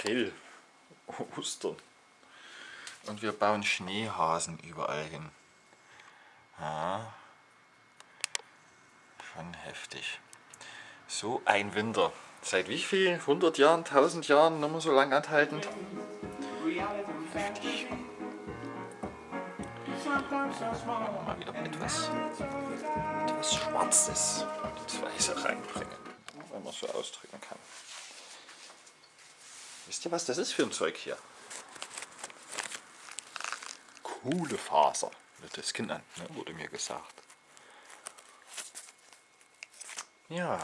April, Ostern. Und wir bauen Schneehasen überall hin. Ja. Schon heftig. So ein Winter. Seit wie viel? 100 Jahren, 1000 Jahren, noch mal so lang anhaltend? Heftig. Mal wieder etwas, etwas Schwarzes ins Weiße reinbringen, wenn man so ausdrücken kann. Wisst ihr, was das ist für ein Zeug hier? Kohlefaser, wird das genannt, ne? wurde mir gesagt. Ja,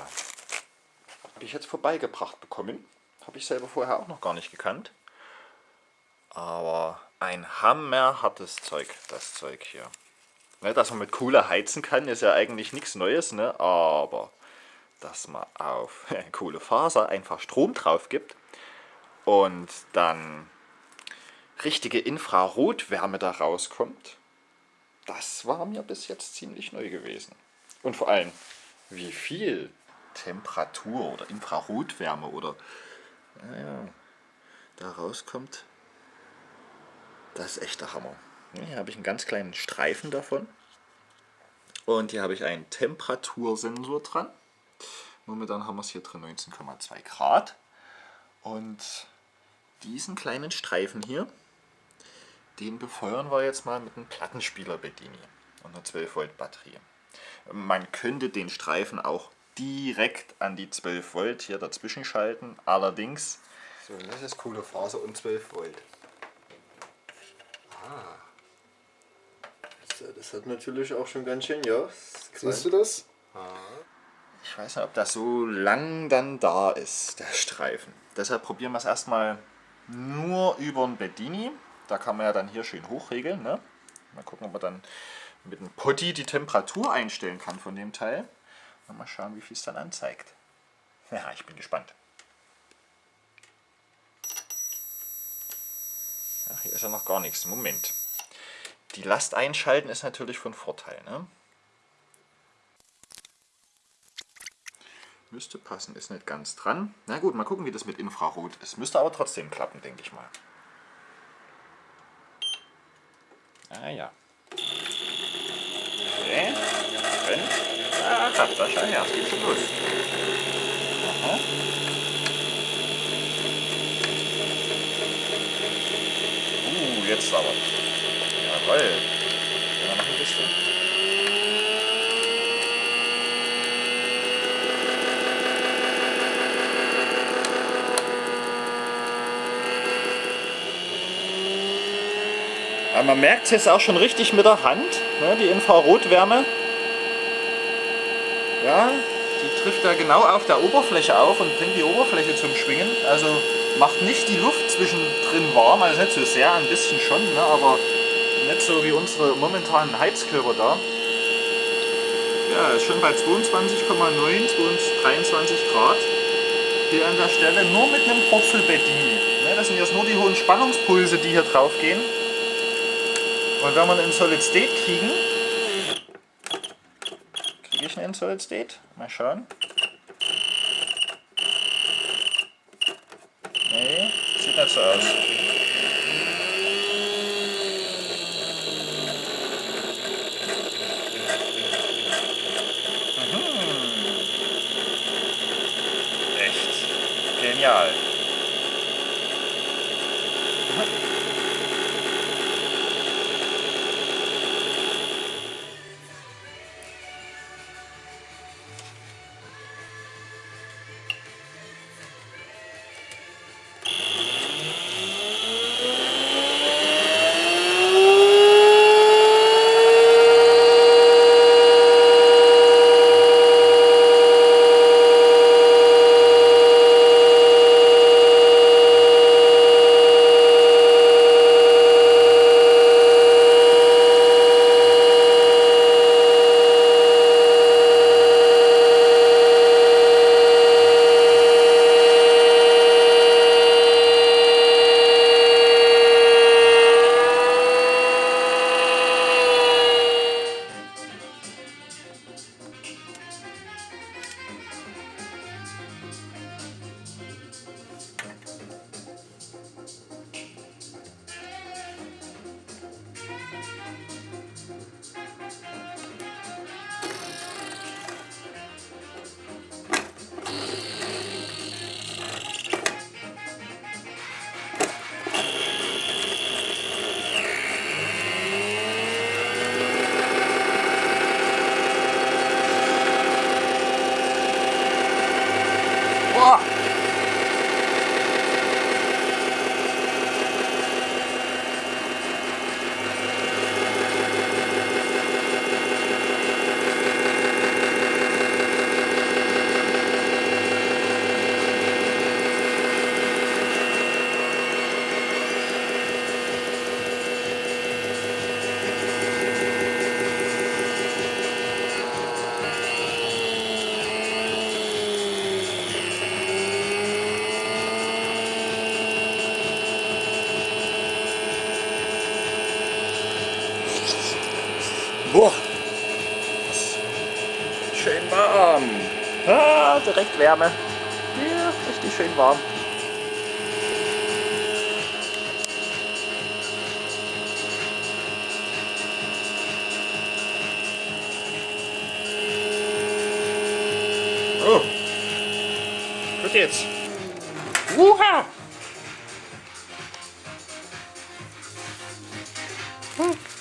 habe ich jetzt vorbeigebracht bekommen. Habe ich selber vorher auch noch gar nicht gekannt. Aber ein hammerhartes Zeug, das Zeug hier. Ne, dass man mit Kohle heizen kann, ist ja eigentlich nichts Neues, ne? aber dass man auf Kohlefaser einfach Strom drauf gibt und dann richtige Infrarotwärme da rauskommt, das war mir bis jetzt ziemlich neu gewesen. Und vor allem, wie viel Temperatur oder Infrarotwärme oder naja, da rauskommt, das ist echt der Hammer. Hier habe ich einen ganz kleinen Streifen davon. Und hier habe ich einen Temperatursensor dran. Momentan haben wir es hier drin 19,2 Grad. Und diesen kleinen Streifen hier, den befeuern wir jetzt mal mit einem Plattenspieler Bedini und einer 12 Volt Batterie. Man könnte den Streifen auch direkt an die 12 Volt hier dazwischen schalten, allerdings... So, das ist coole Phase und 12 Volt. Ah. Das, das hat natürlich auch schon ganz schön, ja. Siehst du das? Ah. Ich weiß nicht, ob das so lang dann da ist, der Streifen. Deshalb probieren wir es erstmal nur über ein Bedini. Da kann man ja dann hier schön hochregeln. Ne? Mal gucken, ob man dann mit einem Potti die Temperatur einstellen kann von dem Teil. Und mal schauen, wie viel es dann anzeigt. Ja, ich bin gespannt. Ach, hier ist ja noch gar nichts. Moment. Die Last einschalten ist natürlich von Vorteil. Ne? Müsste passen, ist nicht ganz dran. Na gut, mal gucken, wie das mit Infrarot ist. Müsste aber trotzdem klappen, denke ich mal. Ah ja. Okay. Und? Ah, da schau her, es geht schon los. Aha. Uh, jetzt aber. Jawoll. Gehen wir noch ein bisschen. Aber man merkt es jetzt auch schon richtig mit der Hand, ne, die Infrarotwärme. Ja, die trifft da genau auf der Oberfläche auf und bringt die Oberfläche zum Schwingen. Also macht nicht die Luft zwischendrin warm, also nicht so sehr, ein bisschen schon, ne, aber nicht so wie unsere momentanen Heizkörper da. Ja, ist schon bei 22,9, 23 Grad hier an der Stelle, nur mit einem Purzelbettini. Ne, das sind jetzt nur die hohen Spannungspulse, die hier drauf gehen. Und wenn wir einen Solid State kriegen, kriege ich einen Solid State? Mal schauen. Nee, sieht nicht so aus. Schön warm. Ah, direkt Wärme. Ja, richtig schön warm. Oh. Gut jetzt. Wuha! Hm.